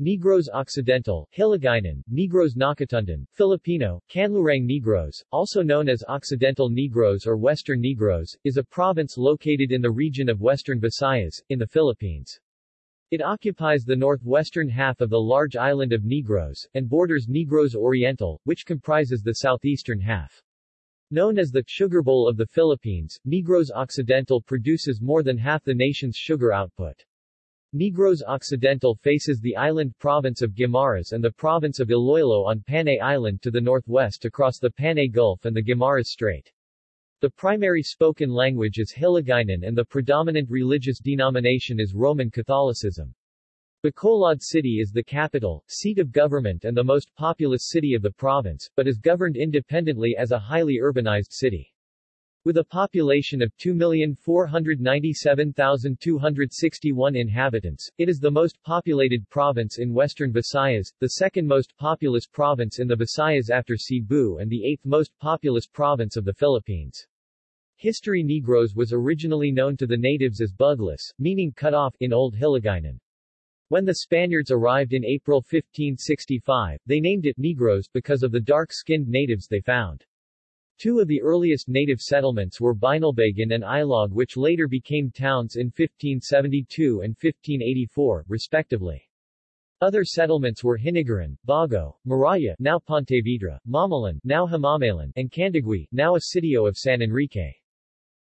Negros Occidental, Hiligaynon, Negros Nakatundan, Filipino, Kanlurang Negros, also known as Occidental Negros or Western Negros, is a province located in the region of Western Visayas, in the Philippines. It occupies the northwestern half of the large island of Negros, and borders Negros Oriental, which comprises the southeastern half. Known as the Sugar Bowl of the Philippines, Negros Occidental produces more than half the nation's sugar output. Negros Occidental faces the island province of Guimaras and the province of Iloilo on Panay Island to the northwest across the Panay Gulf and the Guimaras Strait. The primary spoken language is Hiligaynon and the predominant religious denomination is Roman Catholicism. Bacolod City is the capital, seat of government and the most populous city of the province, but is governed independently as a highly urbanized city. With a population of 2,497,261 inhabitants, it is the most populated province in western Visayas, the second most populous province in the Visayas after Cebu and the eighth most populous province of the Philippines. History Negros was originally known to the natives as Buglas, meaning cut off, in Old Hiligaynon. When the Spaniards arrived in April 1565, they named it Negros because of the dark-skinned natives they found. Two of the earliest native settlements were Binalbagan and Ilog which later became towns in 1572 and 1584, respectively. Other settlements were Hinigaran, Bago, Maraya now Pontevedra, Mamalan now Himamaylan, and Candagui now a sitio of San Enrique.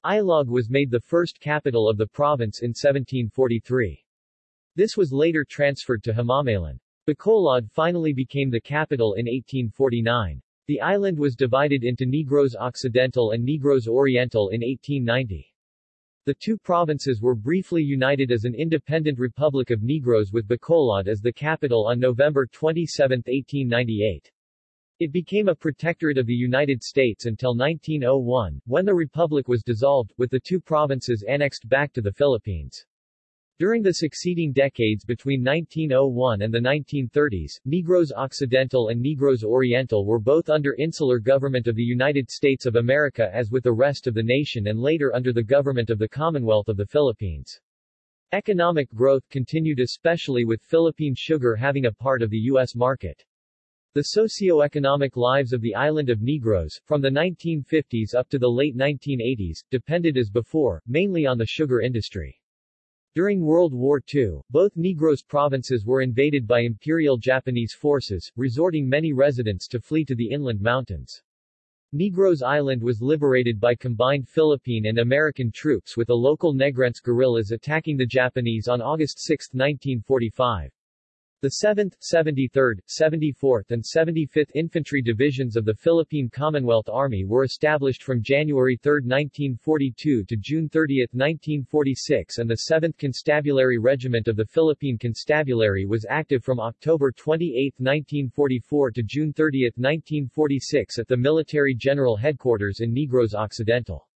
Ilog was made the first capital of the province in 1743. This was later transferred to Himamaylan. Bacolod finally became the capital in 1849. The island was divided into Negros Occidental and Negros Oriental in 1890. The two provinces were briefly united as an independent Republic of Negros with Bacolod as the capital on November 27, 1898. It became a protectorate of the United States until 1901, when the republic was dissolved, with the two provinces annexed back to the Philippines. During the succeeding decades between 1901 and the 1930s, Negros Occidental and Negros Oriental were both under insular government of the United States of America as with the rest of the nation and later under the government of the Commonwealth of the Philippines. Economic growth continued especially with Philippine sugar having a part of the U.S. market. The socio-economic lives of the island of Negros, from the 1950s up to the late 1980s, depended as before, mainly on the sugar industry. During World War II, both Negros provinces were invaded by Imperial Japanese forces, resorting many residents to flee to the inland mountains. Negros Island was liberated by combined Philippine and American troops with the local Negrense guerrillas attacking the Japanese on August 6, 1945. The 7th, 73rd, 74th and 75th Infantry Divisions of the Philippine Commonwealth Army were established from January 3, 1942 to June 30, 1946 and the 7th Constabulary Regiment of the Philippine Constabulary was active from October 28, 1944 to June 30, 1946 at the Military General Headquarters in Negros Occidental.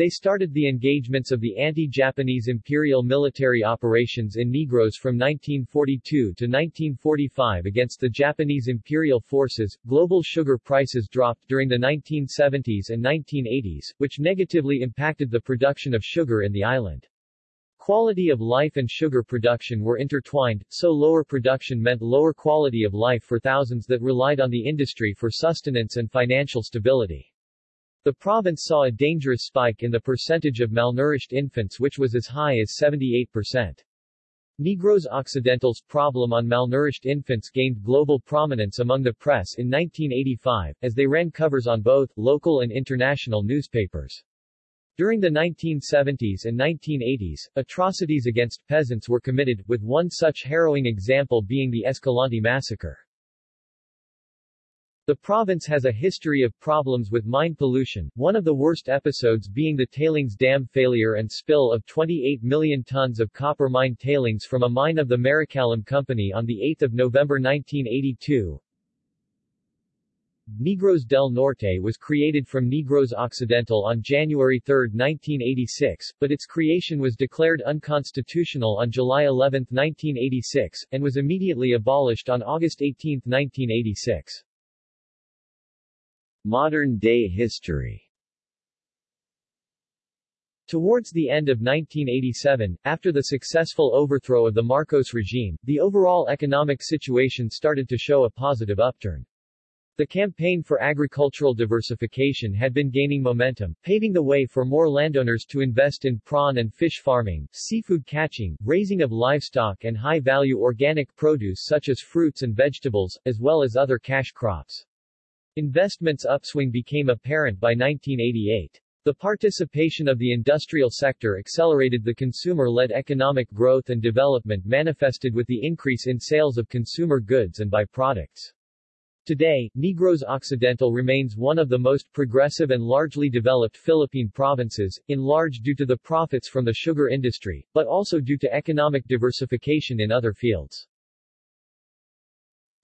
They started the engagements of the anti-Japanese imperial military operations in Negros from 1942 to 1945 against the Japanese imperial forces. Global sugar prices dropped during the 1970s and 1980s, which negatively impacted the production of sugar in the island. Quality of life and sugar production were intertwined, so lower production meant lower quality of life for thousands that relied on the industry for sustenance and financial stability. The province saw a dangerous spike in the percentage of malnourished infants which was as high as 78%. Negros Occidental's problem on malnourished infants gained global prominence among the press in 1985, as they ran covers on both, local and international newspapers. During the 1970s and 1980s, atrocities against peasants were committed, with one such harrowing example being the Escalante massacre. The province has a history of problems with mine pollution, one of the worst episodes being the tailings dam failure and spill of 28 million tons of copper mine tailings from a mine of the Maricalum Company on 8 November 1982. Negros del Norte was created from Negros Occidental on January 3, 1986, but its creation was declared unconstitutional on July 11, 1986, and was immediately abolished on August 18, 1986. Modern-day history Towards the end of 1987, after the successful overthrow of the Marcos regime, the overall economic situation started to show a positive upturn. The campaign for agricultural diversification had been gaining momentum, paving the way for more landowners to invest in prawn and fish farming, seafood catching, raising of livestock and high-value organic produce such as fruits and vegetables, as well as other cash crops. Investments upswing became apparent by 1988. The participation of the industrial sector accelerated the consumer-led economic growth and development manifested with the increase in sales of consumer goods and byproducts. Today, Negros Occidental remains one of the most progressive and largely developed Philippine provinces, in large due to the profits from the sugar industry, but also due to economic diversification in other fields.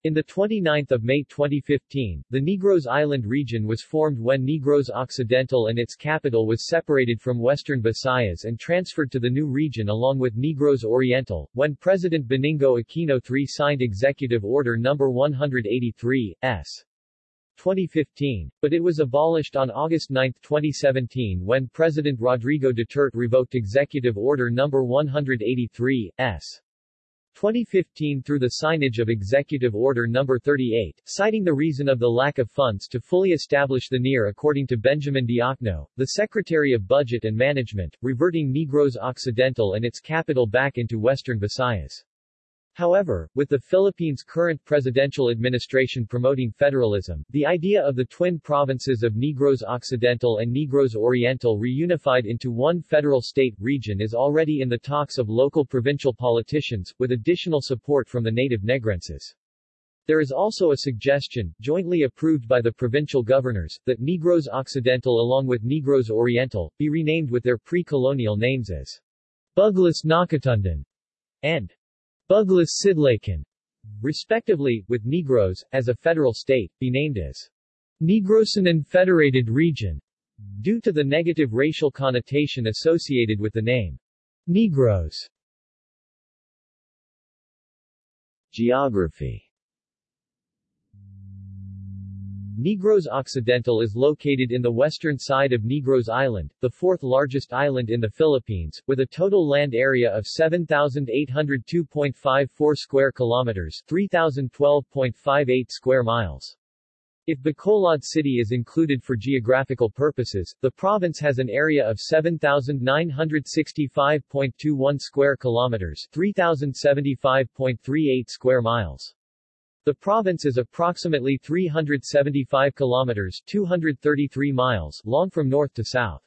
In the 29th of May 2015, the Negros Island region was formed when Negros Occidental and its capital was separated from Western Visayas and transferred to the new region along with Negros Oriental, when President Benigno Aquino III signed Executive Order No. 183, S. 2015, but it was abolished on August 9, 2017 when President Rodrigo Duterte revoked Executive Order No. 183, S. 2015 through the signage of Executive Order No. 38, citing the reason of the lack of funds to fully establish the NIR according to Benjamin Diokno, the Secretary of Budget and Management, reverting Negros Occidental and its capital back into Western Visayas. However, with the Philippines' current presidential administration promoting federalism, the idea of the twin provinces of Negros Occidental and Negros Oriental reunified into one federal state region is already in the talks of local provincial politicians, with additional support from the native Negrenses. There is also a suggestion, jointly approved by the provincial governors, that Negros Occidental along with Negros Oriental, be renamed with their pre-colonial names as Buglas Nakatundan and Buglas Sidlakan, respectively, with Negros, as a federal state, be named as Negrosan Federated Region, due to the negative racial connotation associated with the name Negros. Geography Negros Occidental is located in the western side of Negros Island, the fourth largest island in the Philippines, with a total land area of 7,802.54 square kilometers 3,012.58 square miles. If Bacolod City is included for geographical purposes, the province has an area of 7,965.21 square kilometers 3,075.38 square miles. The province is approximately 375 kilometers 233 miles long from north to south.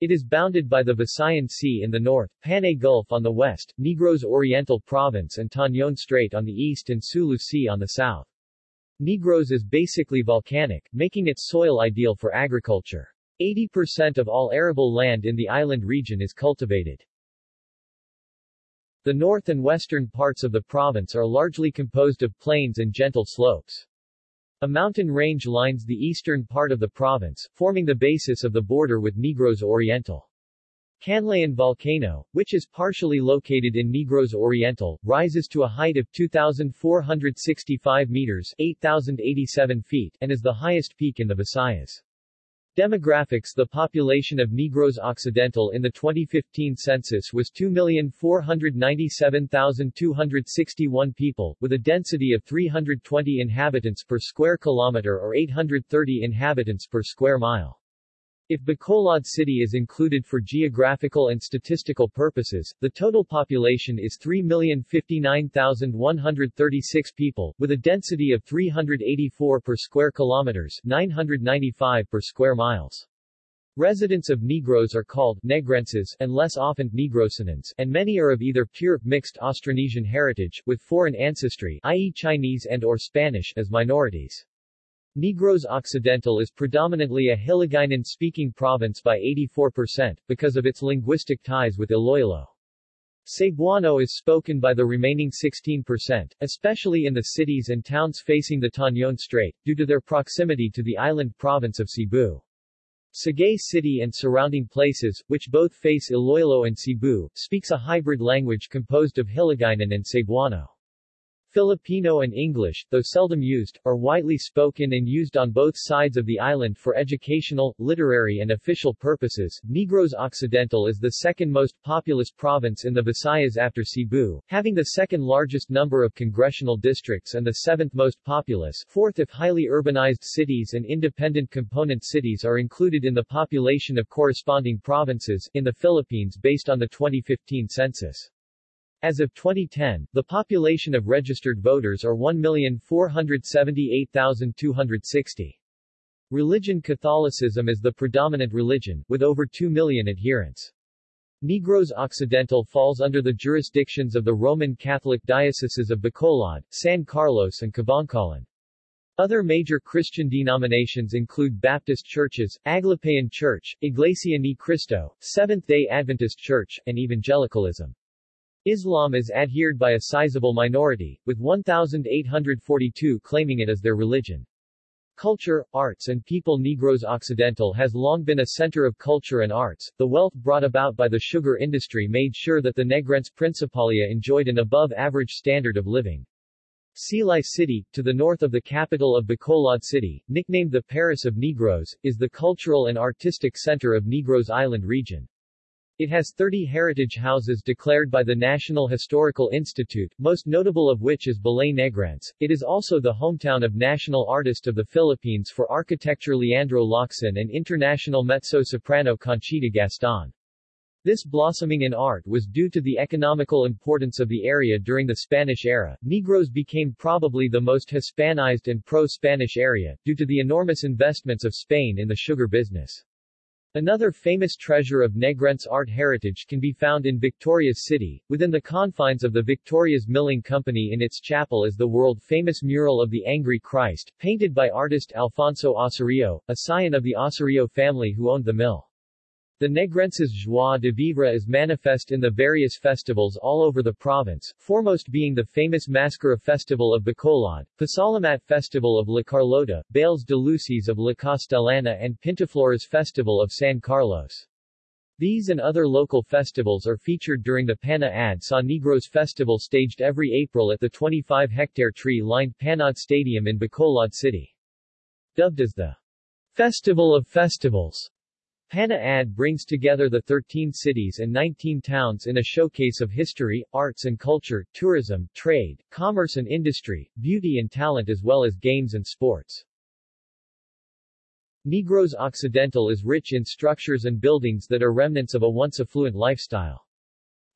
It is bounded by the Visayan Sea in the north, Panay Gulf on the west, Negros Oriental Province and Tañon Strait on the east and Sulu Sea on the south. Negros is basically volcanic, making its soil ideal for agriculture. 80% of all arable land in the island region is cultivated. The north and western parts of the province are largely composed of plains and gentle slopes. A mountain range lines the eastern part of the province, forming the basis of the border with Negros Oriental. Canlaon Volcano, which is partially located in Negros Oriental, rises to a height of 2,465 meters 8,087 feet and is the highest peak in the Visayas. Demographics The population of Negros Occidental in the 2015 census was 2,497,261 people, with a density of 320 inhabitants per square kilometer or 830 inhabitants per square mile. If Bacolod City is included for geographical and statistical purposes, the total population is 3,059,136 people, with a density of 384 per square kilometers 995 per square miles. Residents of Negros are called Negrenses and less often Negrosanans, and many are of either pure, mixed Austronesian heritage, with foreign ancestry i.e. Chinese and or Spanish as minorities. Negros Occidental is predominantly a Hiligaynon-speaking province by 84%, because of its linguistic ties with Iloilo. Cebuano is spoken by the remaining 16%, especially in the cities and towns facing the Tañon Strait, due to their proximity to the island province of Cebu. Sagay City and surrounding places, which both face Iloilo and Cebu, speaks a hybrid language composed of Hiligaynon and Cebuano. Filipino and English, though seldom used, are widely spoken and used on both sides of the island for educational, literary and official purposes. Negros Occidental is the second most populous province in the Visayas after Cebu, having the second largest number of congressional districts and the seventh most populous, fourth if highly urbanized cities and independent component cities are included in the population of corresponding provinces, in the Philippines based on the 2015 census. As of 2010, the population of registered voters are 1,478,260. Religion Catholicism is the predominant religion, with over 2 million adherents. Negros Occidental falls under the jurisdictions of the Roman Catholic dioceses of Bacolod, San Carlos and Kabankalan. Other major Christian denominations include Baptist churches, Aglipayan Church, Iglesia Ni Cristo, Seventh-day Adventist Church, and Evangelicalism. Islam is adhered by a sizable minority, with 1,842 claiming it as their religion. Culture, arts and people Negros Occidental has long been a center of culture and arts. The wealth brought about by the sugar industry made sure that the Negrense Principalia enjoyed an above-average standard of living. Silay City, to the north of the capital of Bacolod City, nicknamed the Paris of Negros, is the cultural and artistic center of Negros Island region. It has 30 heritage houses declared by the National Historical Institute, most notable of which is Balay Negrense. It is also the hometown of national artist of the Philippines for architecture Leandro Locsin and international mezzo-soprano Conchita Gaston. This blossoming in art was due to the economical importance of the area during the Spanish era. Negros became probably the most Hispanized and pro-Spanish area, due to the enormous investments of Spain in the sugar business. Another famous treasure of Negrense art heritage can be found in Victorias City. Within the confines of the Victorias Milling Company in its chapel is the world-famous mural of the Angry Christ, painted by artist Alfonso Osorio, a scion of the Osorio family who owned the mill. The Negrenses joie de vivre is manifest in the various festivals all over the province, foremost being the famous MassKara Festival of Bacolod, Pasalamat Festival of La Carlota, Bailes de Luces of La Castellana and Pintaflores Festival of San Carlos. These and other local festivals are featured during the Pana Ad Sa Negros Festival staged every April at the 25-hectare tree-lined Panaad Stadium in Bacolod City. Dubbed as the Festival of Festivals, Pana Ad brings together the 13 cities and 19 towns in a showcase of history, arts and culture, tourism, trade, commerce and industry, beauty and talent as well as games and sports. Negros Occidental is rich in structures and buildings that are remnants of a once affluent lifestyle.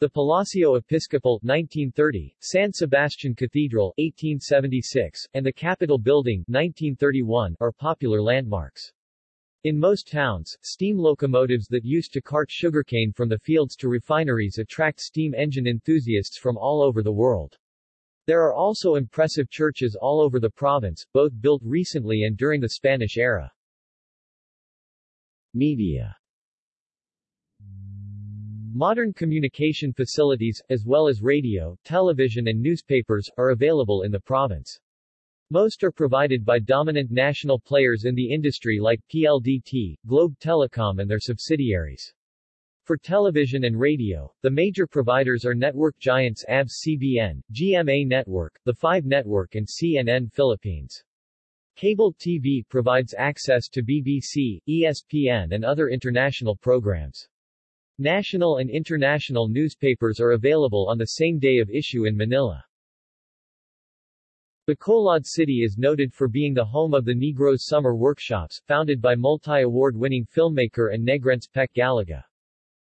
The Palacio Episcopal 1930, San Sebastian Cathedral 1876, and the Capitol Building 1931 are popular landmarks. In most towns, steam locomotives that used to cart sugarcane from the fields to refineries attract steam engine enthusiasts from all over the world. There are also impressive churches all over the province, both built recently and during the Spanish era. Media Modern communication facilities, as well as radio, television and newspapers, are available in the province. Most are provided by dominant national players in the industry like PLDT, Globe Telecom and their subsidiaries. For television and radio, the major providers are network giants ABS-CBN, GMA Network, The 5 Network and CNN Philippines. Cable TV provides access to BBC, ESPN and other international programs. National and international newspapers are available on the same day of issue in Manila. Bacolod City is noted for being the home of the Negros Summer Workshops, founded by multi-award-winning filmmaker and Negrense Peque Gallaga.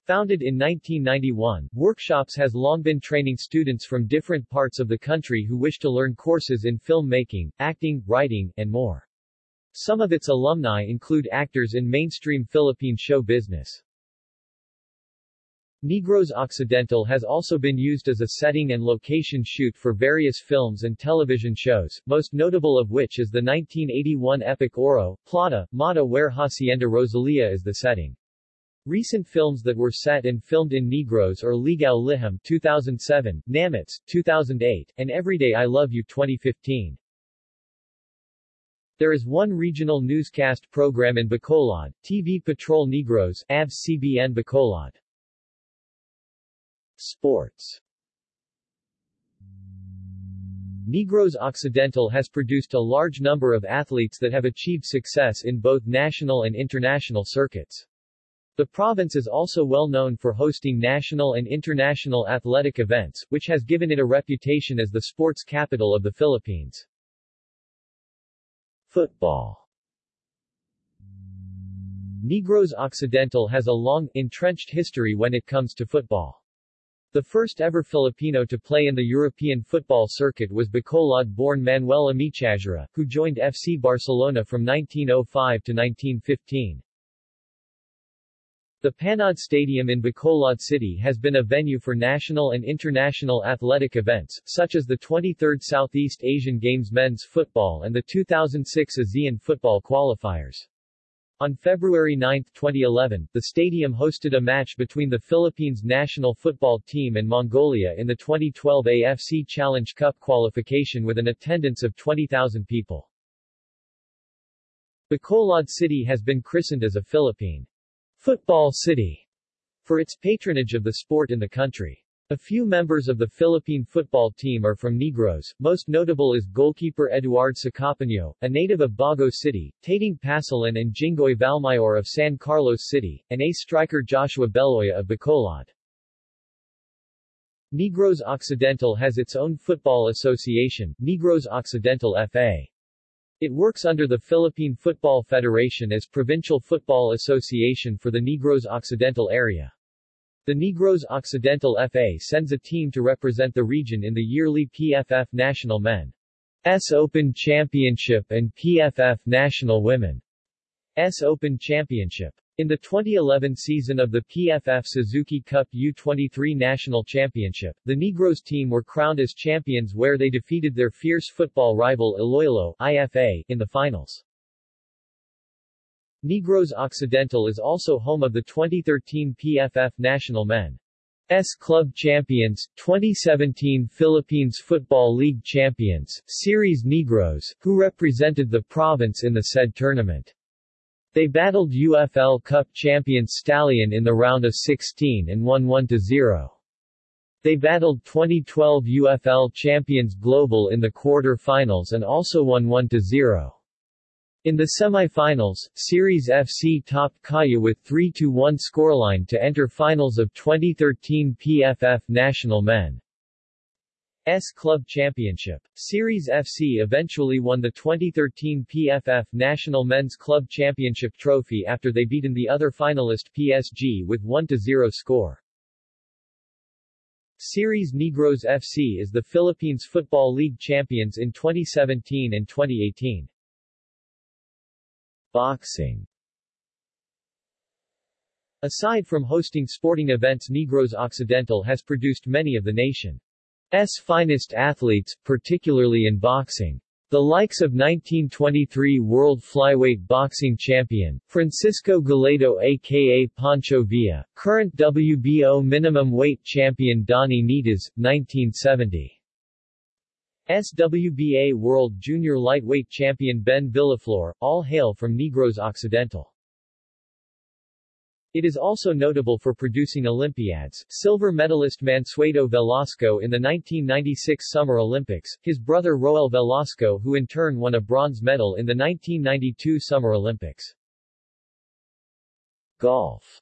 Founded in 1991, Workshops has long been training students from different parts of the country who wish to learn courses in filmmaking, acting, writing, and more. Some of its alumni include actors in mainstream Philippine show business. Negros Occidental has also been used as a setting and location shoot for various films and television shows, most notable of which is the 1981 epic Oro, Plata, Mata where Hacienda Rosalia is the setting. Recent films that were set and filmed in Negros are Ligaw Liham 2007, Namets 2008, and Everyday I Love You 2015. There is one regional newscast program in Bacolod, TV Patrol Negros, ABS-CBN Bacolod. Sports Negros Occidental has produced a large number of athletes that have achieved success in both national and international circuits. The province is also well known for hosting national and international athletic events, which has given it a reputation as the sports capital of the Philippines. Football Negros Occidental has a long, entrenched history when it comes to football. The first ever Filipino to play in the European football circuit was Bacolod-born Manuel Amechazurra, who joined FC Barcelona from 1905 to 1915. The Panaad Stadium in Bacolod City has been a venue for national and international athletic events, such as the 23rd Southeast Asian Games men's football and the 2006 ASEAN football qualifiers. On February 9, 2011, the stadium hosted a match between the Philippines national football team and Mongolia in the 2012 AFC Challenge Cup qualification with an attendance of 20,000 people. Bacolod City has been christened as a Philippine Football City for its patronage of the sport in the country. A few members of the Philippine football team are from Negros, most notable is goalkeeper Eduard Sacapano, a native of Bago City, Tating Pasilan and Jingoy Valmayor of San Carlos City, and ace striker Joshua Beloya of Bacolod. Negros Occidental has its own football association, Negros Occidental FA. It works under the Philippine Football Federation as Provincial Football Association for the Negros Occidental area. The Negros Occidental FA sends a team to represent the region in the yearly PFF National Men's Open Championship and PFF National Women's Open Championship. In the 2011 season of the PFF Suzuki Cup U23 National Championship, the Negros team were crowned as champions where they defeated their fierce football rival Iloilo IFA in the finals. Negros Occidental is also home of the 2013 PFF National Men's Club Champions, 2017 Philippines Football League Champions, Ceres Negros, who represented the province in the said tournament. They battled UFL Cup champions Stallion in the round of 16 and won 1-0. They battled 2012 UFL champions Global in the quarter-finals and also won 1-0. In the semi-finals, Ceres FC topped Kaya with 3-1 scoreline to enter finals of 2013 PFF National Men. S Club Championship. Ceres FC eventually won the 2013 PFF National Men's Club Championship trophy after they beaten the other finalist PSG with 1-0 score. Ceres Negros FC is the Philippines Football League champions in 2017 and 2018. Boxing Aside from hosting sporting events Negros Occidental has produced many of the nation's finest athletes, particularly in boxing. The likes of 1923 World Flyweight Boxing Champion, Francisco Guilledo aka Pancho Villa, current WBO Minimum Weight Champion Donnie Nietes, 1970. SWBA World Junior Lightweight Champion Ben Villaflor, all hail from Negros Occidental. It is also notable for producing Olympiads, silver medalist Mansueto Velasco in the 1996 Summer Olympics, his brother Roel Velasco who in turn won a bronze medal in the 1992 Summer Olympics. Golf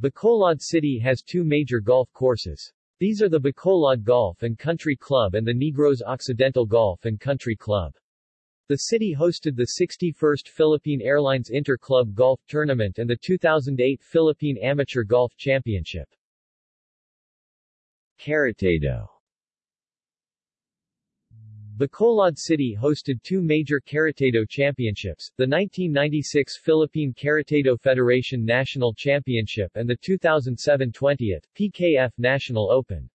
Bacolod City has two major golf courses. These are the Bacolod Golf and Country Club and the Negros Occidental Golf and Country Club. The city hosted the 61st Philippine Airlines Inter-Club Golf Tournament and the 2008 Philippine Amateur Golf Championship. Karatedo Bacolod City hosted two major Karatedo championships, the 1996 Philippine Karatedo Federation National Championship and the 2007 20th PKF National Open.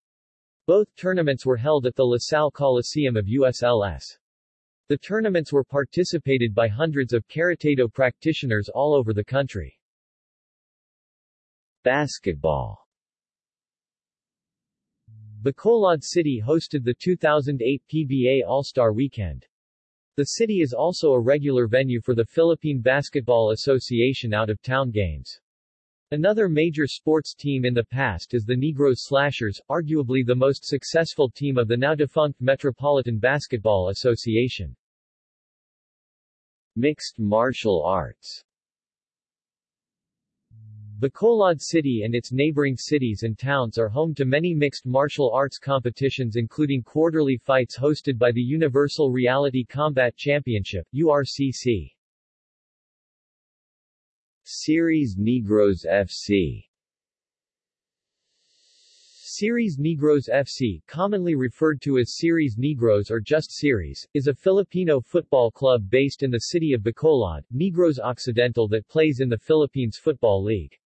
Both tournaments were held at the LaSalle Coliseum of USLS. The tournaments were participated by hundreds of Karatedo practitioners all over the country. Basketball Bacolod City hosted the 2008 PBA All-Star Weekend. The city is also a regular venue for the Philippine Basketball Association out-of-town games. Another major sports team in the past is the Negros Slashers, arguably the most successful team of the now-defunct Metropolitan Basketball Association. Mixed martial arts Bacolod City and its neighboring cities and towns are home to many mixed martial arts competitions including quarterly fights hosted by the Universal Reality Combat Championship URCC. Ceres Negros FC Ceres Negros FC, commonly referred to as Ceres Negros or just Ceres, is a Filipino football club based in the city of Bacolod, Negros Occidental that plays in the Philippines Football League.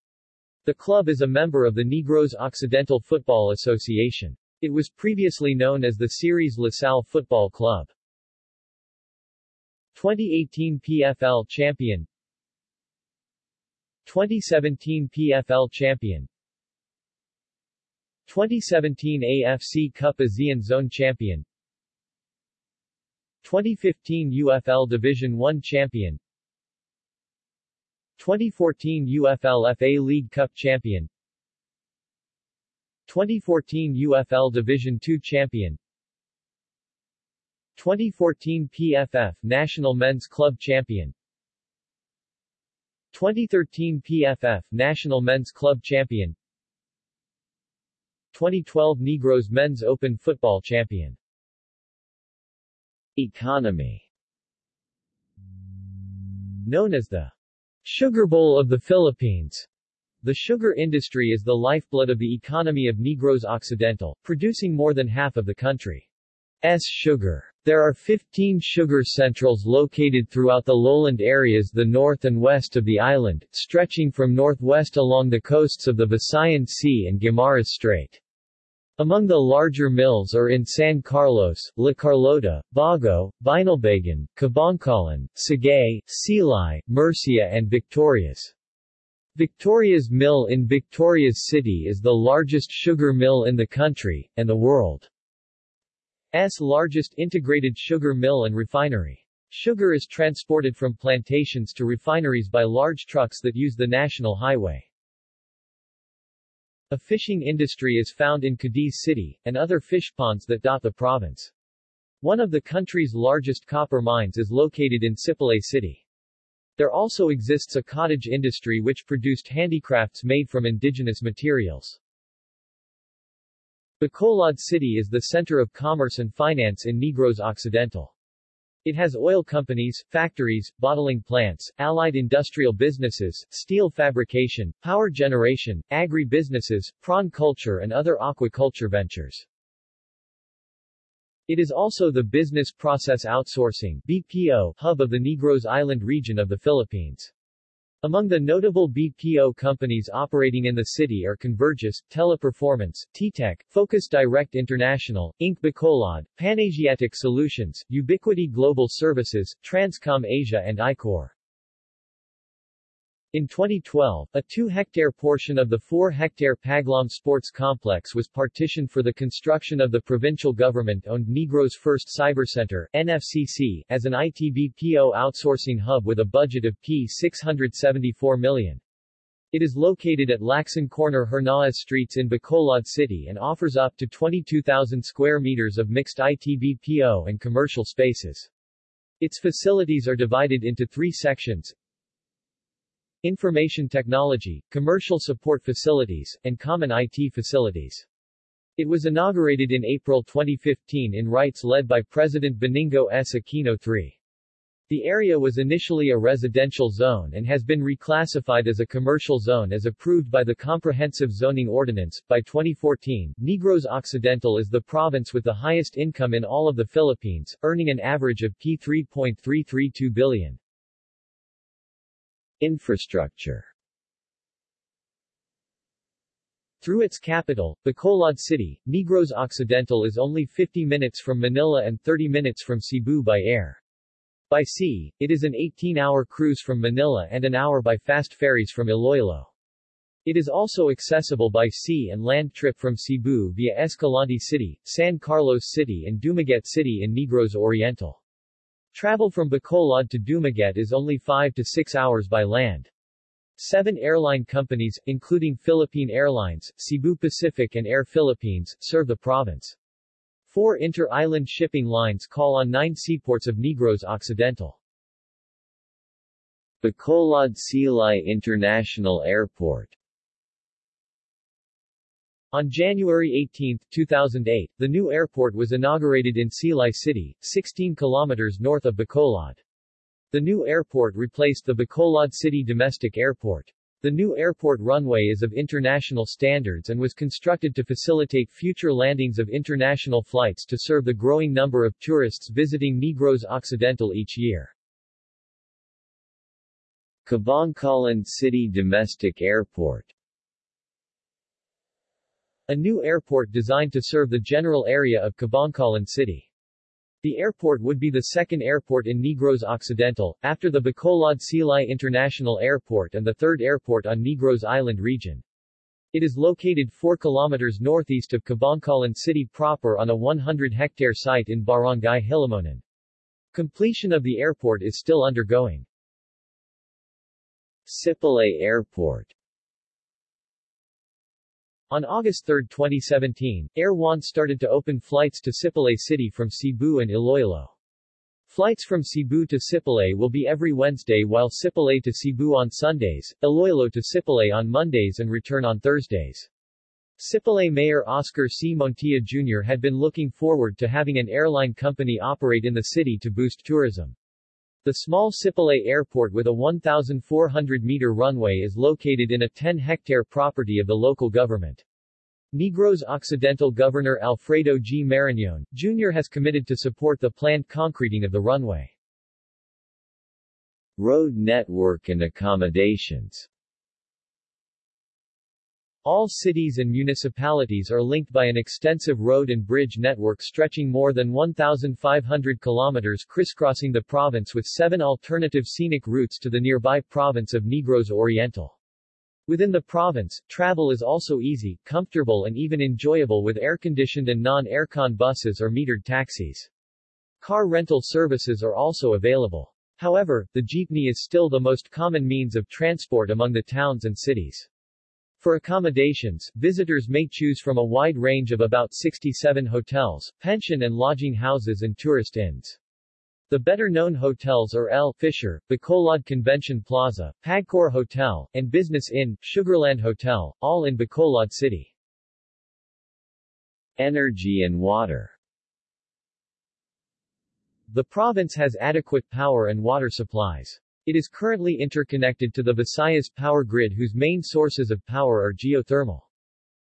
The club is a member of the Negros Occidental Football Association. It was previously known as the Ceres LaSalle Football Club. 2018 PFL champion 2017 PFL champion 2017 AFC Cup ASEAN Zone champion 2015 UFL Division 1 champion 2014 UFL FA League Cup champion. 2014 UFL Division 2 champion. 2014 PFF National Men's Club champion. 2013 PFF National Men's Club Champion. 2012 Negros Men's Open Football Champion. Economy. Known as the Sugar Bowl of the Philippines, the sugar industry is the lifeblood of the economy of Negros Occidental, producing more than half of the country's sugar. There are 15 sugar centrals located throughout the lowland areas the north and west of the island, stretching from northwest along the coasts of the Visayan Sea and Guimaras Strait. Among the larger mills are in San Carlos, La Carlota, Bago, Binalbagan, Kabankalan, Sagay, Silay, Murcia and Victorias. Victoria's Mill in Victorias City is the largest sugar mill in the country, and the world. S largest integrated sugar mill and refinery. Sugar is transported from plantations to refineries by large trucks that use the national highway. A fishing industry is found in Cadiz City, and other fish ponds that dot the province. One of the country's largest copper mines is located in Sipalay City. There also exists a cottage industry which produced handicrafts made from indigenous materials. Bacolod City is the center of commerce and finance in Negros Occidental. It has oil companies, factories, bottling plants, allied industrial businesses, steel fabrication, power generation, agri-businesses, prawn culture and other aquaculture ventures. It is also the Business Process Outsourcing BPO hub of the Negros Island region of the Philippines. Among the notable BPO companies operating in the city are Convergys, Teleperformance, TTEC, Focus Direct International, Inc. Bacolod, Panasiatic Solutions, Ubiquity Global Services, Transcom Asia and ICOR. In 2012, a 2-hectare portion of the 4-hectare Paglaum Sports Complex was partitioned for the construction of the provincial government-owned Negros First Cyber Center NFCC, as an ITBPO outsourcing hub with a budget of P674 million. It is located at Lacson Corner Hernaez Streets in Bacolod City and offers up to 22,000 square meters of mixed ITBPO and commercial spaces. Its facilities are divided into three sections, Information Technology, Commercial Support Facilities, and Common IT Facilities. It was inaugurated in April 2015 in rites led by President Benigno S. Aquino III. The area was initially a residential zone and has been reclassified as a commercial zone as approved by the Comprehensive Zoning Ordinance. By 2014, Negros Occidental is the province with the highest income in all of the Philippines, earning an average of P3.332 billion. Infrastructure Through its capital, Bacolod City, Negros Occidental is only 50 minutes from Manila and 30 minutes from Cebu by air. By sea, it is an 18-hour cruise from Manila and an hour by fast ferries from Iloilo. It is also accessible by sea and land trip from Cebu via Escalante City, San Carlos City and Dumaguete City in Negros Oriental. Travel from Bacolod to Dumaguete is only 5 to 6 hours by land. Seven airline companies, including Philippine Airlines, Cebu Pacific and Air Philippines, serve the province. Four inter-island shipping lines call on nine seaports of Negros Occidental. Bacolod Silay International Airport On January 18, 2008, the new airport was inaugurated in Silay City, 16 kilometers north of Bacolod. The new airport replaced the Bacolod City Domestic Airport. The new airport runway is of international standards and was constructed to facilitate future landings of international flights to serve the growing number of tourists visiting Negros Occidental each year. Kabankalan City Domestic Airport A new airport designed to serve the general area of Kabankalan City. The airport would be the second airport in Negros Occidental, after the Bacolod Silay International Airport and the third airport on Negros Island region. It is located 4 kilometers northeast of Kabankalan City proper on a 100-hectare site in Barangay Hilamonan. Completion of the airport is still undergoing. Sipalay Airport On August 3, 2017, Air One started to open flights to Sipalay City from Cebu and Iloilo. Flights from Cebu to Sipalay will be every Wednesday while Sipalay to Cebu on Sundays, Iloilo to Sipalay on Mondays and return on Thursdays. Sipalay Mayor Oscar C. Montilla Jr. had been looking forward to having an airline company operate in the city to boost tourism. The small Sipalay Airport with a 1,400-meter runway is located in a 10-hectare property of the local government. Negros Occidental Governor Alfredo G. Marañon, Jr. has committed to support the planned concreting of the runway. Road network and accommodations All cities and municipalities are linked by an extensive road and bridge network stretching more than 1,500 kilometers crisscrossing the province with seven alternative scenic routes to the nearby province of Negros Oriental. Within the province, travel is also easy, comfortable and even enjoyable with air-conditioned and non-aircon buses or metered taxis. Car rental services are also available. However, the jeepney is still the most common means of transport among the towns and cities. For accommodations, visitors may choose from a wide range of about 67 hotels, pension and lodging houses and tourist inns. The better-known hotels are L'Fisher, Bacolod Convention Plaza, Pagcor Hotel, and Business Inn, Sugarland Hotel, all in Bacolod City. Energy and water The province has adequate power and water supplies. It is currently interconnected to the Visayas power grid whose main sources of power are geothermal.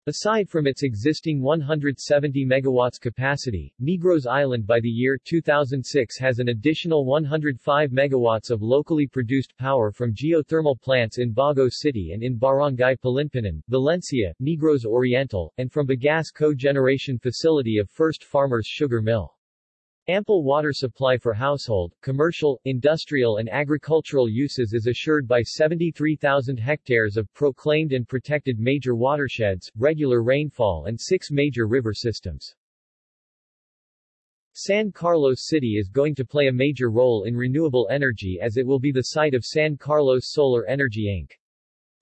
Aside from its existing 170 megawatts capacity, Negros Island by the year 2006 has an additional 105 megawatts of locally produced power from geothermal plants in Bago City and in Barangay Palinpinon, Valencia, Negros Oriental, and from Bagasse Co-Generation Facility of First Farmers Sugar Mill. Ample water supply for household, commercial, industrial and agricultural uses is assured by 73,000 hectares of proclaimed and protected major watersheds, regular rainfall and six major river systems. San Carlos City is going to play a major role in renewable energy as it will be the site of San Carlos Solar Energy Inc.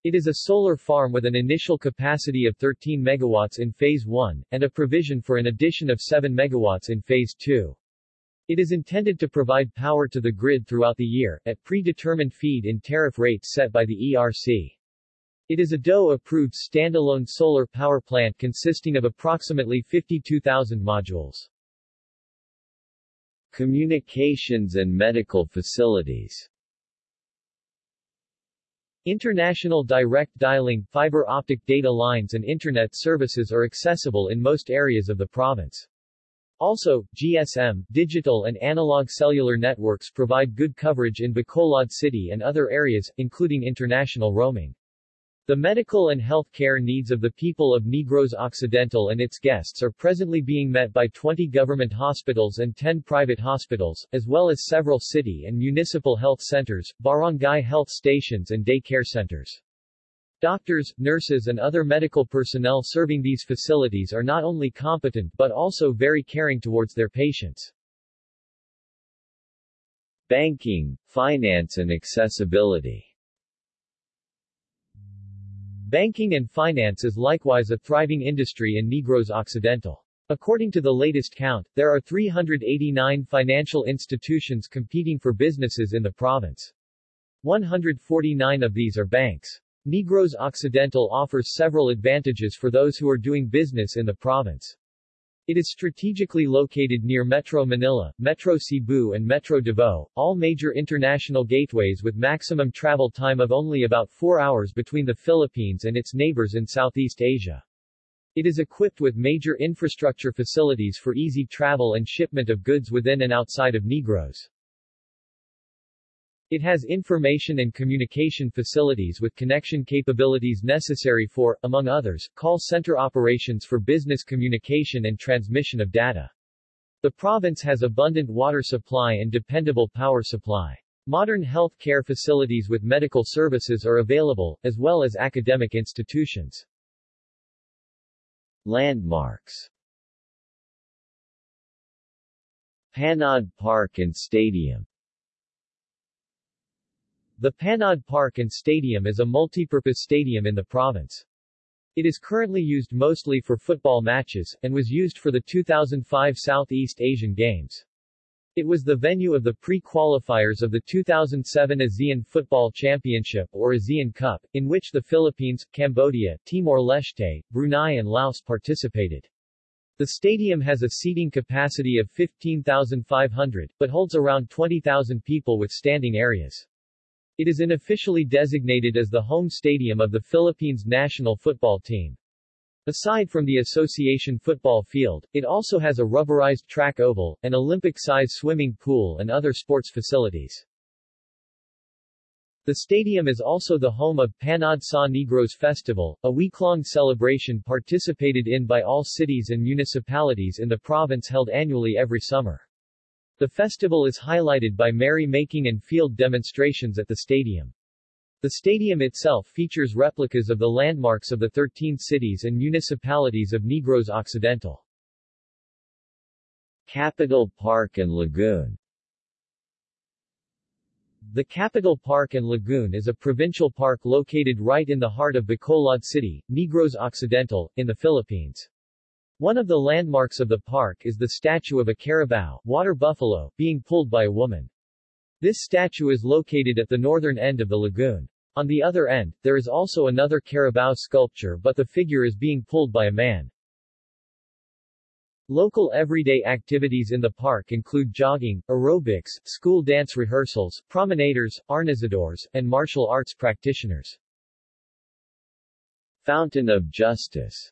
It is a solar farm with an initial capacity of 13 megawatts in Phase 1, and a provision for an addition of 7 megawatts in Phase 2. It is intended to provide power to the grid throughout the year, at predetermined feed-in tariff rates set by the ERC. It is a DOE-approved standalone solar power plant consisting of approximately 52,000 modules. Communications and medical facilities International direct dialing, fiber optic data lines and Internet services are accessible in most areas of the province. Also, GSM, digital and analog cellular networks provide good coverage in Bacolod City and other areas, including international roaming. The medical and health care needs of the people of Negros Occidental and its guests are presently being met by 20 government hospitals and 10 private hospitals, as well as several city and municipal health centers, barangay health stations and day care centers. Doctors, nurses and other medical personnel serving these facilities are not only competent but also very caring towards their patients. Banking, finance and accessibility Banking and finance is likewise a thriving industry in Negros Occidental. According to the latest count, there are 389 financial institutions competing for businesses in the province. 149 of these are banks. Negros Occidental offers several advantages for those who are doing business in the province. It is strategically located near Metro Manila, Metro Cebu and Metro Davao, all major international gateways with maximum travel time of only about four hours between the Philippines and its neighbors in Southeast Asia. It is equipped with major infrastructure facilities for easy travel and shipment of goods within and outside of Negros. It has information and communication facilities with connection capabilities necessary for, among others, call center operations for business communication and transmission of data. The province has abundant water supply and dependable power supply. Modern health care facilities with medical services are available, as well as academic institutions. Landmarks Panaad Park and Stadium The Panaad Park and Stadium is a multipurpose stadium in the province. It is currently used mostly for football matches, and was used for the 2005 Southeast Asian Games. It was the venue of the pre-qualifiers of the 2007 ASEAN Football Championship or ASEAN Cup, in which the Philippines, Cambodia, Timor-Leste, Brunei and Laos participated. The stadium has a seating capacity of 15,500, but holds around 20,000 people with standing areas. It is unofficially designated as the home stadium of the Philippines national football team. Aside from the association football field, it also has a rubberized track oval, an Olympic-size swimming pool and other sports facilities. The stadium is also the home of Panaad sa Negros Festival, a week-long celebration participated in by all cities and municipalities in the province held annually every summer. The festival is highlighted by merry-making and field demonstrations at the stadium. The stadium itself features replicas of the landmarks of the 13 cities and municipalities of Negros Occidental. Capitol Park and Lagoon The Capitol Park and Lagoon is a provincial park located right in the heart of Bacolod City, Negros Occidental, in the Philippines. One of the landmarks of the park is the statue of a carabao, water buffalo, being pulled by a woman. This statue is located at the northern end of the lagoon. On the other end, there is also another carabao sculpture but the figure is being pulled by a man. Local everyday activities in the park include jogging, aerobics, school dance rehearsals, promenaders, arnisadores, and martial arts practitioners. Fountain of Justice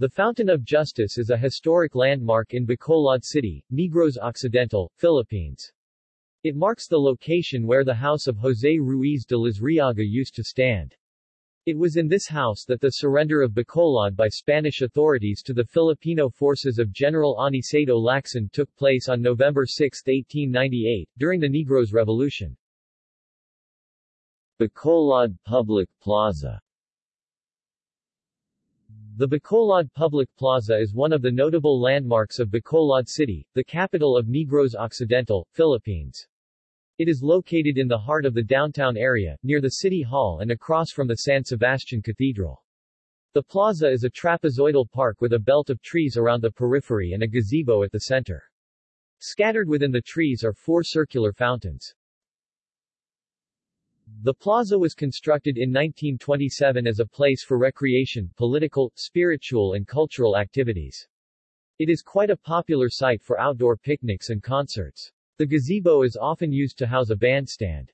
The Fountain of Justice is a historic landmark in Bacolod City, Negros Occidental, Philippines. It marks the location where the house of José Ruiz de Luzuriaga used to stand. It was in this house that the surrender of Bacolod by Spanish authorities to the Filipino forces of General Aniceto Lacson took place on November 6, 1898, during the Negros Revolution. Bacolod Public Plaza The Bacolod Public Plaza is one of the notable landmarks of Bacolod City, the capital of Negros Occidental, Philippines. It is located in the heart of the downtown area, near the City Hall and across from the San Sebastian Cathedral. The plaza is a trapezoidal park with a belt of trees around the periphery and a gazebo at the center. Scattered within the trees are four circular fountains. The plaza was constructed in 1927 as a place for recreation, political, spiritual and cultural activities. It is quite a popular site for outdoor picnics and concerts. The gazebo is often used to house a bandstand.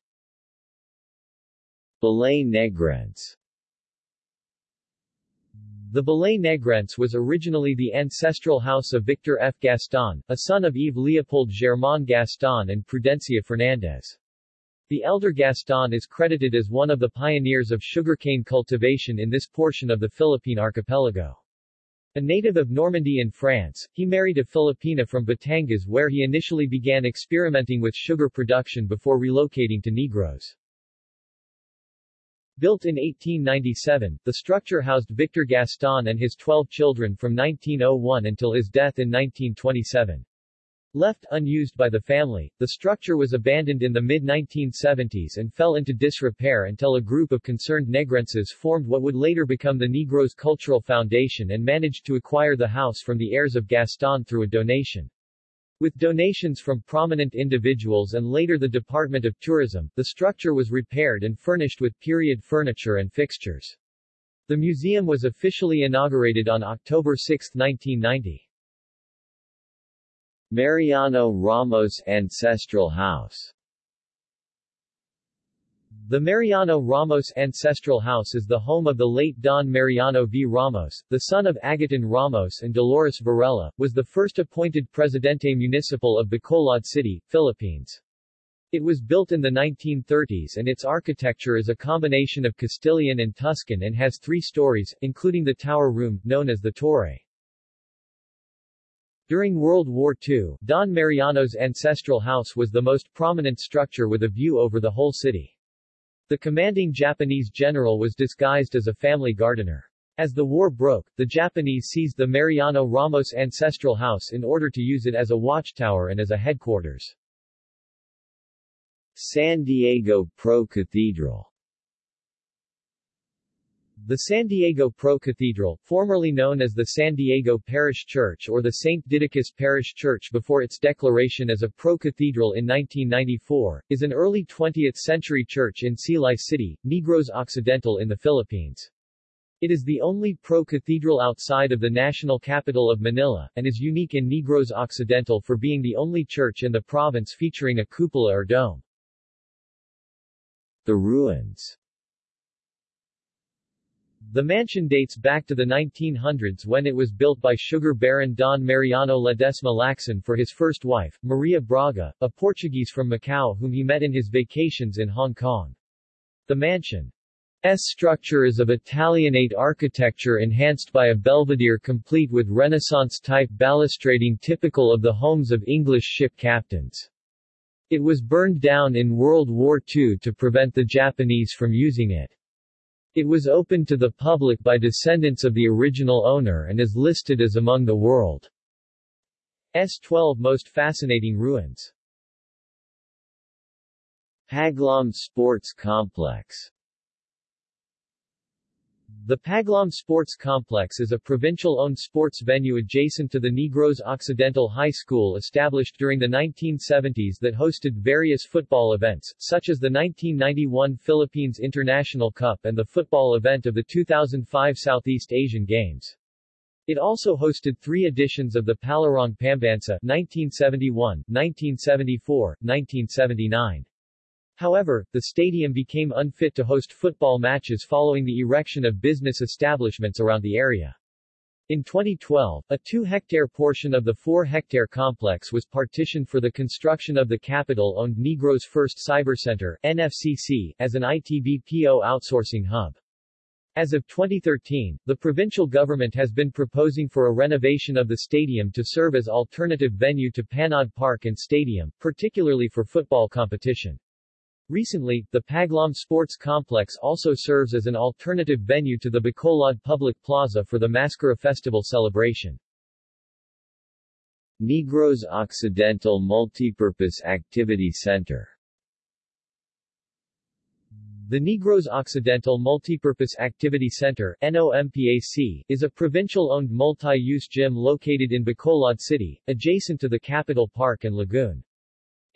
Balay Negrense The Balay Negrense was originally the ancestral house of Victor F. Gaston, a son of Yves Leopold Germain Gaston and Prudencia Fernandez. The elder Gaston is credited as one of the pioneers of sugarcane cultivation in this portion of the Philippine archipelago. A native of Normandy in France, he married a Filipina from Batangas where he initially began experimenting with sugar production before relocating to Negros. Built in 1897, the structure housed Victor Gaston and his 12 children from 1901 until his death in 1927. Left unused by the family, the structure was abandoned in the mid-1970s and fell into disrepair until a group of concerned Negrenses formed what would later become the Negros Cultural Foundation and managed to acquire the house from the heirs of Gaston through a donation. With donations from prominent individuals and later the Department of Tourism, the structure was repaired and furnished with period furniture and fixtures. The museum was officially inaugurated on October 6, 1990. Mariano Ramos Ancestral House The Mariano Ramos Ancestral House is the home of the late Don Mariano V. Ramos, the son of Agustin Ramos and Dolores Varela, was the first appointed Presidente Municipal of Bacolod City, Philippines. It was built in the 1930s and its architecture is a combination of Castilian and Tuscan and has three stories, including the tower room, known as the Torre. During World War II, Don Mariano's ancestral house was the most prominent structure with a view over the whole city. The commanding Japanese general was disguised as a family gardener. As the war broke, the Japanese seized the Mariano Ramos ancestral house in order to use it as a watchtower and as a headquarters. San Diego Pro Cathedral the San Diego Pro Cathedral, formerly known as the San Diego Parish Church or the St. Didacus Parish Church before its declaration as a pro-cathedral in 1994, is an early 20th-century church in Silay City, Negros Occidental in the Philippines. It is the only pro-cathedral outside of the national capital of Manila, and is unique in Negros Occidental for being the only church in the province featuring a cupola or dome. The ruins the mansion dates back to the 1900s when it was built by sugar baron Don Mariano Ledesma Lacson for his first wife, Maria Braga, a Portuguese from Macau whom he met in his vacations in Hong Kong. The mansion's structure is of Italianate architecture enhanced by a belvedere complete with Renaissance-type balustrading typical of the homes of English ship captains. It was burned down in World War II to prevent the Japanese from using it. It was opened to the public by descendants of the original owner and is listed as among the world's 12 most fascinating ruins. Paglaum Sports Complex the Paglaum Sports Complex is a provincial-owned sports venue adjacent to the Negros Occidental High School established during the 1970s that hosted various football events, such as the 1991 Philippines International Cup and the football event of the 2005 Southeast Asian Games. It also hosted three editions of the Palarong Pambansa 1971, 1974, 1979. However, the stadium became unfit to host football matches following the erection of business establishments around the area. In 2012, a 2-hectare portion of the 4-hectare complex was partitioned for the construction of the capital-owned Negros First Cyber Center NFCC, as an ITBPO outsourcing hub. As of 2013, the provincial government has been proposing for a renovation of the stadium to serve as alternative venue to Panaad Park and Stadium, particularly for football competition. Recently, the Paglaum Sports Complex also serves as an alternative venue to the Bacolod Public Plaza for the MassKara Festival celebration. Negros Occidental Multipurpose Activity Center the Negros Occidental Multipurpose Activity Center NOMPAC, is a provincial-owned multi-use gym located in Bacolod City, adjacent to the Capitol Park and Lagoon.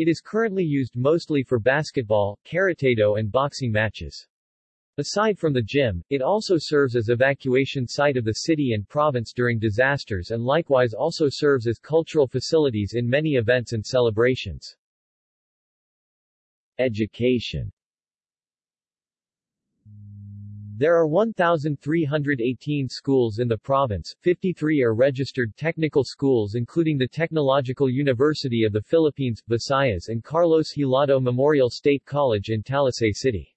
It is currently used mostly for basketball, karate-do and boxing matches. Aside from the gym, it also serves as evacuation site of the city and province during disasters and likewise also serves as cultural facilities in many events and celebrations. Education there are 1,318 schools in the province, 53 are registered technical schools including the Technological University of the Philippines, Visayas and Carlos Hilado Memorial State College in Talisay City.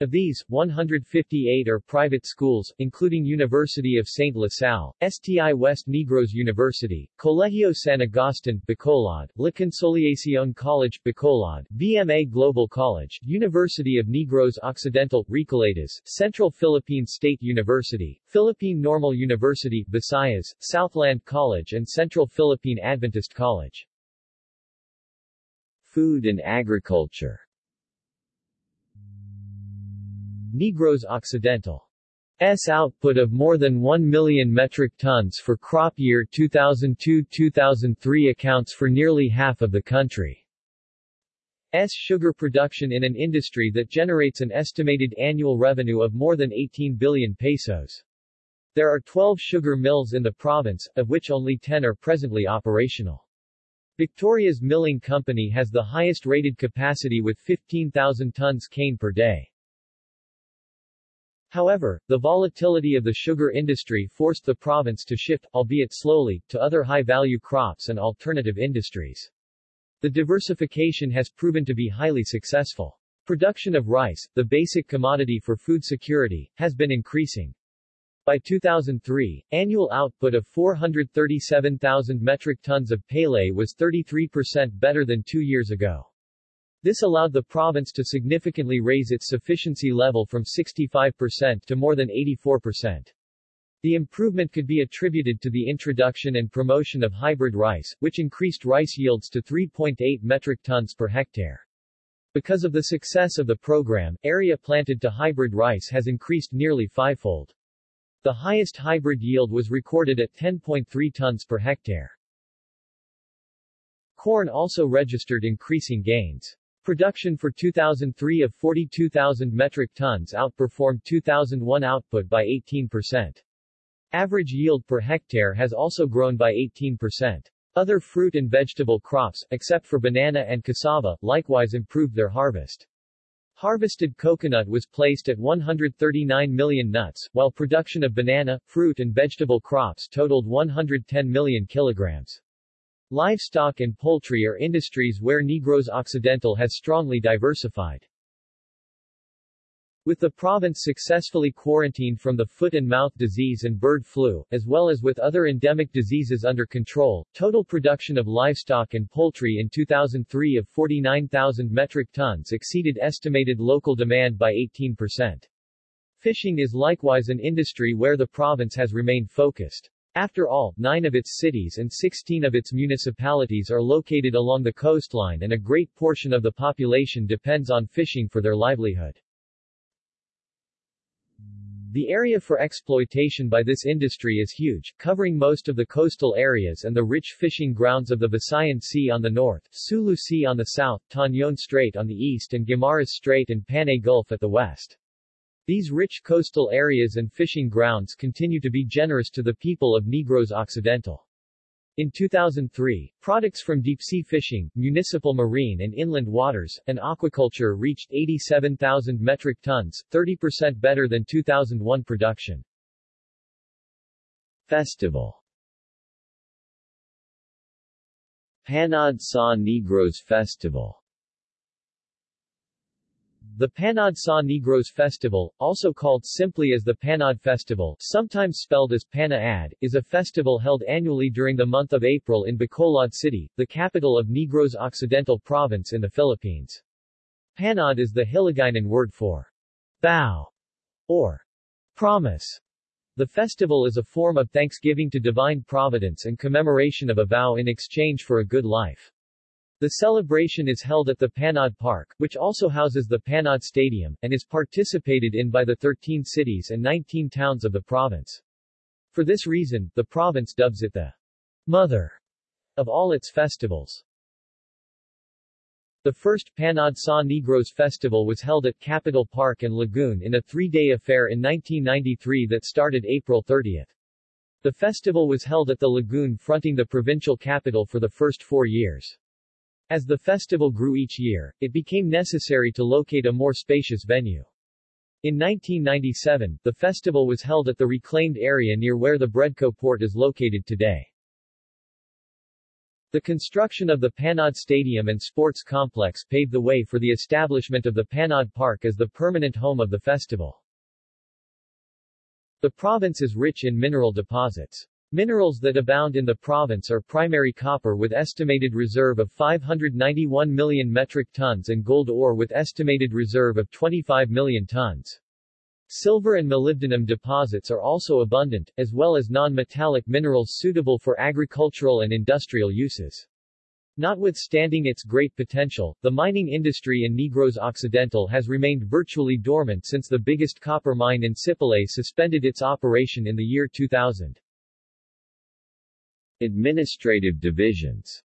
Of these, 158 are private schools, including University of St. La Salle, STI West Negros University, Colegio San Agustin, Bacolod, La Consolacion College, Bacolod, VMA Global College, University of Negros Occidental, Recoletos, Central Philippine State University, Philippine Normal University, Visayas, Southland College and Central Philippine Adventist College. Food and agriculture Negros Occidental S output of more than 1 million metric tons for crop year 2002-2003 accounts for nearly half of the country's sugar production in an industry that generates an estimated annual revenue of more than 18 billion pesos. There are 12 sugar mills in the province, of which only 10 are presently operational. Victorias Milling Company has the highest rated capacity with 15,000 tons cane per day. However, the volatility of the sugar industry forced the province to shift, albeit slowly, to other high-value crops and alternative industries. The diversification has proven to be highly successful. Production of rice, the basic commodity for food security, has been increasing. By 2003, annual output of 437,000 metric tons of palay was 33% better than two years ago. This allowed the province to significantly raise its sufficiency level from 65% to more than 84%. The improvement could be attributed to the introduction and promotion of hybrid rice, which increased rice yields to 3.8 metric tons per hectare. Because of the success of the program, area planted to hybrid rice has increased nearly fivefold. The highest hybrid yield was recorded at 10.3 tons per hectare. Corn also registered increasing gains. Production for 2003 of 42,000 metric tons outperformed 2001 output by 18%. Average yield per hectare has also grown by 18%. Other fruit and vegetable crops, except for banana and cassava, likewise improved their harvest. Harvested coconut was placed at 139 million nuts, while production of banana, fruit and vegetable crops totaled 110 million kilograms. Livestock and poultry are industries where Negros Occidental has strongly diversified. With the province successfully quarantined from the foot and mouth disease and bird flu, as well as with other endemic diseases under control, total production of livestock and poultry in 2003 of 49,000 metric tons exceeded estimated local demand by 18%. Fishing is likewise an industry where the province has remained focused. After all, nine of its cities and 16 of its municipalities are located along the coastline and a great portion of the population depends on fishing for their livelihood. The area for exploitation by this industry is huge, covering most of the coastal areas and the rich fishing grounds of the Visayan Sea on the north, Sulu Sea on the south, Tañon Strait on the east and Guimaras Strait and Panay Gulf at the west. These rich coastal areas and fishing grounds continue to be generous to the people of Negros Occidental. In 2003, products from deep-sea fishing, municipal marine and inland waters, and aquaculture reached 87,000 metric tons, 30% better than 2001 production. Festival Panaad sa Negros Festival the Panaad sa Negros Festival, also called simply as the Panaad Festival, sometimes spelled as Panaad, is a festival held annually during the month of April in Bacolod City, the capital of Negros Occidental Province in the Philippines. Panaad is the Hiligaynon word for vow or promise. The festival is a form of thanksgiving to divine providence and commemoration of a vow in exchange for a good life. The celebration is held at the Panaad Park, which also houses the Panaad Stadium, and is participated in by the 13 cities and 19 towns of the province. For this reason, the province dubs it the mother of all its festivals. The first Panaad sa Negros Festival was held at Capitol Park and Lagoon in a three-day affair in 1993 that started April 30. The festival was held at the lagoon fronting the provincial capital for the first four years. As the festival grew each year, it became necessary to locate a more spacious venue. In 1997, the festival was held at the reclaimed area near where the Bredco port is located today. The construction of the Panaad Stadium and Sports Complex paved the way for the establishment of the Panaad Park as the permanent home of the festival. The province is rich in mineral deposits. Minerals that abound in the province are primary copper with estimated reserve of 591 million metric tons and gold ore with estimated reserve of 25 million tons. Silver and molybdenum deposits are also abundant, as well as non-metallic minerals suitable for agricultural and industrial uses. Notwithstanding its great potential, the mining industry in Negros Occidental has remained virtually dormant since the biggest copper mine in Sipalay suspended its operation in the year 2000. Administrative divisions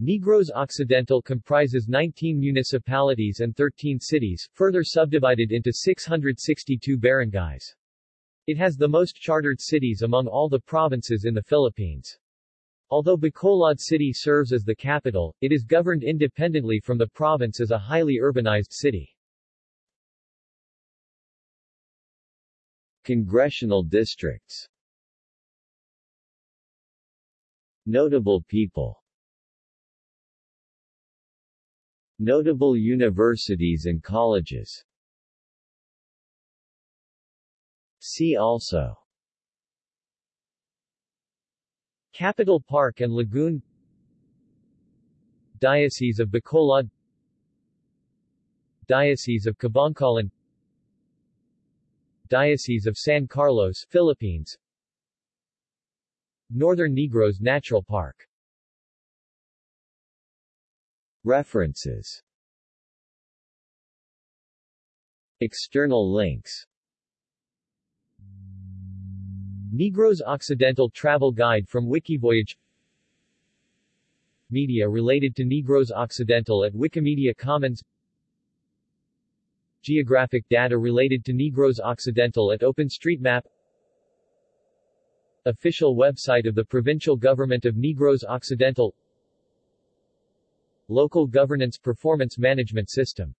Negros Occidental comprises 19 municipalities and 13 cities, further subdivided into 662 barangays. It has the most chartered cities among all the provinces in the Philippines. Although Bacolod City serves as the capital, it is governed independently from the province as a highly urbanized city. Congressional districts Notable people. Notable universities and colleges. See also. Capitol Park and Lagoon. Diocese of Bacolod. Diocese of Kabankalan Diocese of San Carlos, Philippines Northern Negros Natural Park. References. External links. Negros Occidental Travel Guide from Wikivoyage. Media related to Negros Occidental at Wikimedia Commons. Geographic data related to Negros Occidental at OpenStreetMap Official website of the Provincial Government of Negros Occidental. Local Governance Performance Management System